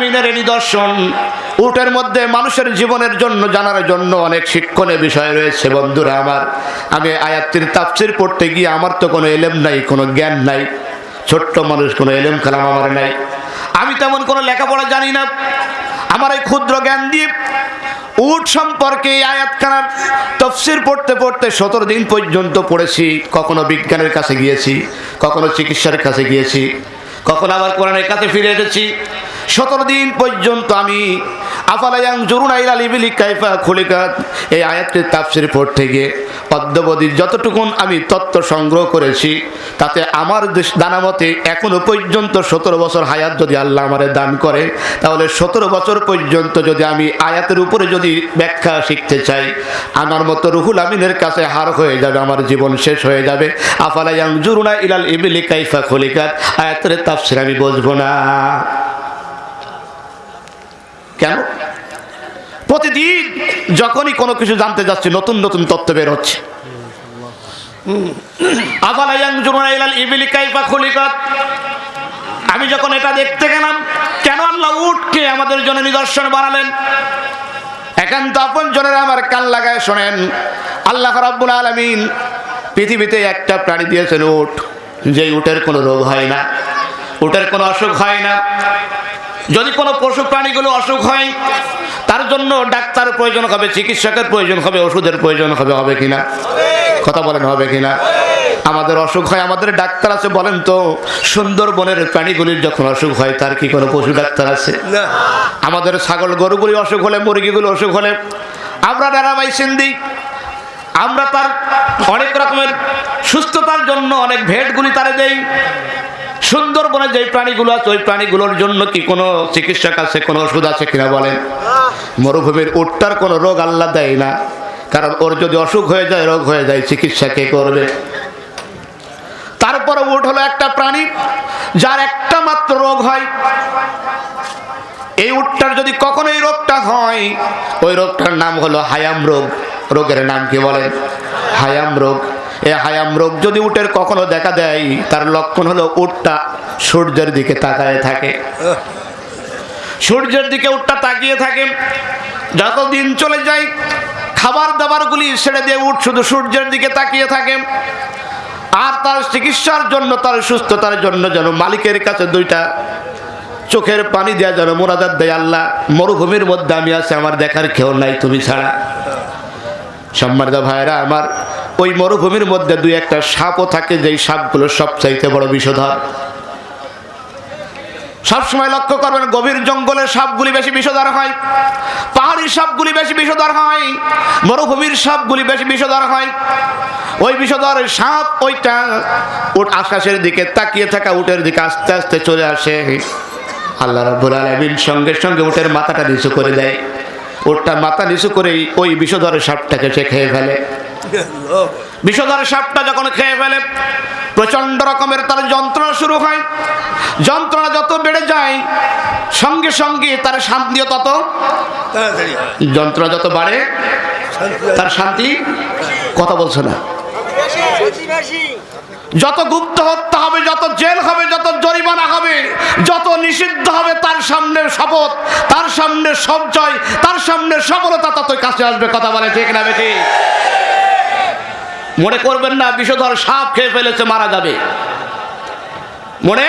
আলমিনের নিদর্শন। উটের মধ্যে মানুষের জীবনের জন্য, জানার জন্য অনেক শিক্ষণের বিষয় রয়েছে বন্ধুরা আমার। আমি আয়াত্তির তাফসির পড়তে গিয়ে আমার তো কোনো এলেম নাই, কোনো জ্ঞান নাই। ছোট্ট মানুষ, কোনো এলেম কালাম আমার নাই। আমি তেমন কোনো লেখাপড়া জানি না। আমার এই ক্ষুদ্র জ্ঞান দিয়ে উট সম্পর্কে আয়াতখানার তফসির পড়তে পড়তে সতেরো দিন পর্যন্ত পড়েছি। কখনো বিজ্ঞানের কাছে গিয়েছি, কখনো চিকিৎসার কাছে গিয়েছি, কখনো আবার কোরআনের কাছে ফিরে এসেছি। সতেরো দিন পর্যন্ত আমি আফালায়াং জরুন আইল আলিবিলি কাইফা খুলিকাত এই আয়াতটির তাফসির পড়তে গিয়ে অদ্যবধি যতটুকুন আমি তত্ত্ব সংগ্রহ করেছি, তাতে আমার দানামতে এখনও পর্যন্ত সতেরো বছর হায়াত যদি আল্লাহ আমারে দান করে, তাহলে সতেরো বছর পর্যন্ত যদি আমি আয়াতের উপরে যদি ব্যাখ্যা শিখতে চাই, আমার মতো রুহুল আমিনের কাছে হার হয়ে যাবে, আমার জীবন শেষ হয়ে যাবে। আফালায়াং জুরুনা ইলাল ইবিলি কাইফা খলিকাত, আয়াতের তাফসির আমি বুঝব না। কেন? প্রতিদিন যখনই কোনো কিছু জানতে যাচ্ছি, নতুন নতুন তথ্য বের হচ্ছে। আমি যখন এটা দেখতে গেলাম, কেন আল্লাহ উঠকে আমাদের জন্য নিদর্শন বানালেন? একান্ত আপন জনের আমার কান লাগায় শোনেন, আল্লাহ রাব্বুল আলামিন পৃথিবীতে একটা প্রাণী দিয়েছেন উঠ যে উটের কোনো রোগ হয় না, উটের কোনো অসুখ হয় না। যদি কোনো পশু প্রাণীগুলো অসুখ হয় তার জন্য ডাক্তার প্রয়োজন হবে চিকিৎসকের প্রয়োজন হবে ওষুধের প্রয়োজন হবে হবে কিনা? কথা বলেন হবে কিনা? আমাদের অসুখ হয় আমাদের ডাক্তার আছে বলেন তো সুন্দরবনের প্রাণীগুলির যখন অসুখ হয় তার কি কোনো পশু ডাক্তার আছে? আমাদের ছাগল গরুগুলি অসুখ হলে মুরগিগুলো অসুখ হলে আমরা ডেরামাইসিন দিই আমরা তার অনেক রকমের সুস্থতার জন্য অনেক ভেটগুলি তারে দেই। সুন্দরবনে যে প্রাণীগুলো আছে, ওই প্রাণীগুলোর জন্য কি কোনো চিকিৎসক আছে, কোনো ওষুধ আছে কিনা বলেন? মরুভূমির উটটার কোনো রোগ আল্লাহ দেয় না। কারণ ওর যদি অসুখ হয়ে যায়, রোগ হয়ে যায়, চিকিৎসা কে করবে? তারপরে উট হলো একটা প্রাণী, যার একটা মাত্র রোগ হয়। এই উটটার যদি কখনো এই রোগটা হয়, ওই রোগটার নাম হলো হায়াম রোগ। রোগের নাম কি বলেন? হায়াম রোগ। এই হায়াম রোগ যদি উটের কখনো দেখা দেয়, তার লক্ষণ হলো উটটা সূর্যের দিকে তাকায় থাকে। সূর্যের দিকে উটটা তাকিয়ে থাকে। যত দিন চলে যায় খাবার দাবারগুলি ছেড়ে দিয়ে উঠ শুধু সূর্যের দিকে তাকিয়ে থাকে। আর তার চিকিৎসার জন্য, তার সুস্থতার জন্য যেন মালিকের কাছে দুইটা চোখের পানি দেওয়া যেন মোনাজাত দেয় আল্লাহ, মরুভূমির মধ্যে আমি আছি, আমার দেখার কেউ নাই, তুমি ছাড়া। সম্মানিত ভাইরা আমার ওই মরুভূমির মধ্যে দুই একটা সাপও থাকে, যেই সাপগুলো সবচাইতে বড় বিষধর। সবসময় লক্ষ্য করবেন, গভীর জঙ্গলের সাপগুলি বেশি বিষধর হয়, পাহাড়ি সাপগুলি বেশি বিষধর হয়, মরুভূমির সাপগুলি বেশি বিষধর হয়। ওই বিষধর সাপ ওইটা উট আকাশের দিকে তাকিয়ে থাকা উটের দিকে আস্তে আস্তে চলে আসে। আল্লাহ রাব্বুল আলামিন সঙ্গে সঙ্গে উটের মাথাটা নিচু করে দেয়। উটটা মাথা নিচু করেই ওই বিষধর সাপটাকে সে খেয়ে ফেলে। বিষধর সাপটা যখন খেয়ে ফেলে প্রচণ্ড রকমের তার যন্ত্রণা শুরু হয়। যন্ত্রণা যত বেড়ে যায় সঙ্গে সঙ্গে তার শান্তিও তত যন্ত্রণা যত বাড়ে তার শান্তি কথা বলছে না। যত গুপ্ত হত্যা হবে যত জেল হবে যত জরিমানা হবে যত নিষিদ্ধ হবে তার সামনে শপথ তার সামনে সঞ্চয় তার সামনে সফলতা ততই কাছে আসবে কথা বলে ঠিক না বেটি? মনে করবেন না, বিষধর সাপ খেয়ে ফেলেছে, মারা যাবে। মনে?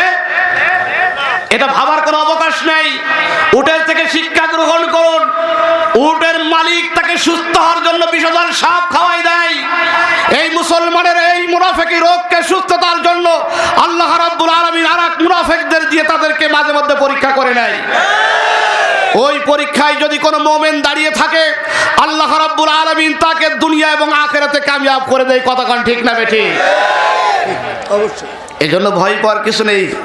এটা ভাবার কোনো অবকাশ নেই। উটের থেকে শিক্ষা গ্রহণ করুন। উটের মালিক তাকে সুস্থ হওয়ার জন্য বিষধর সাপ খাওয়াই দেয়। এই মুসলমানের এই মুনাফেকি রোগকে সুস্থতার জন্য আল্লাহ রাব্বুল আলামিন আর এক মুনাফেকদের দিয়ে তাদেরকে মাঝে মধ্যে পরীক্ষা করে নেয়। ওই পরীক্ষায় যদি কোনো মোমেন দাঁড়িয়ে থাকে আল্লাহ রাব্বুল আলামিন তাকে দুনিয়া এবং আখেরাতে কামিয়াব করে দেয়। কতক্ষণ ঠিক না বেঠি? অবশ্যই। এজন্য ভয় পাওয়ার কিছু নেই।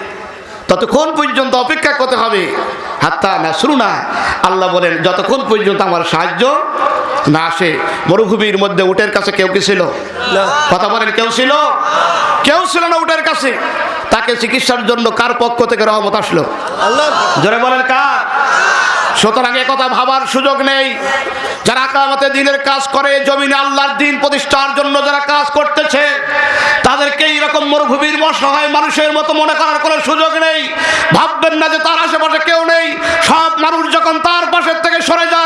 ততক্ষণ পর্যন্ত অপেক্ষা করতে হবে। হাত্তা না শুরু না আল্লাহ বলেন যতক্ষণ পর্যন্ত আমার সাহায্য না আসে মরুভূমির মধ্যে উটের কাছে কেউ কি ছিল? কথা বলেন কেউ ছিল? কেউ ছিল না উটের কাছে। তাকে চিকিৎসার জন্য কার পক্ষ থেকে রহমত আসলো? আল্লাহ। জোরে বলেন কার? সুতরাং কথা ভাবার সুযোগ নেই। যারা কামাতে দিনের কাজ করে, জমিনে আল্লাহর দিন প্রতিষ্ঠার জন্য যারা কাজ করতেছে, তাদেরকে এইরকম মরুভূমির অসহায় মানুষের মতো মনে করার কোনো সুযোগ নেই। ভাববেন না যে তার আশেপাশে কেউ নেই। সব মানুষ যখন তার পাশের থেকে সরে যায়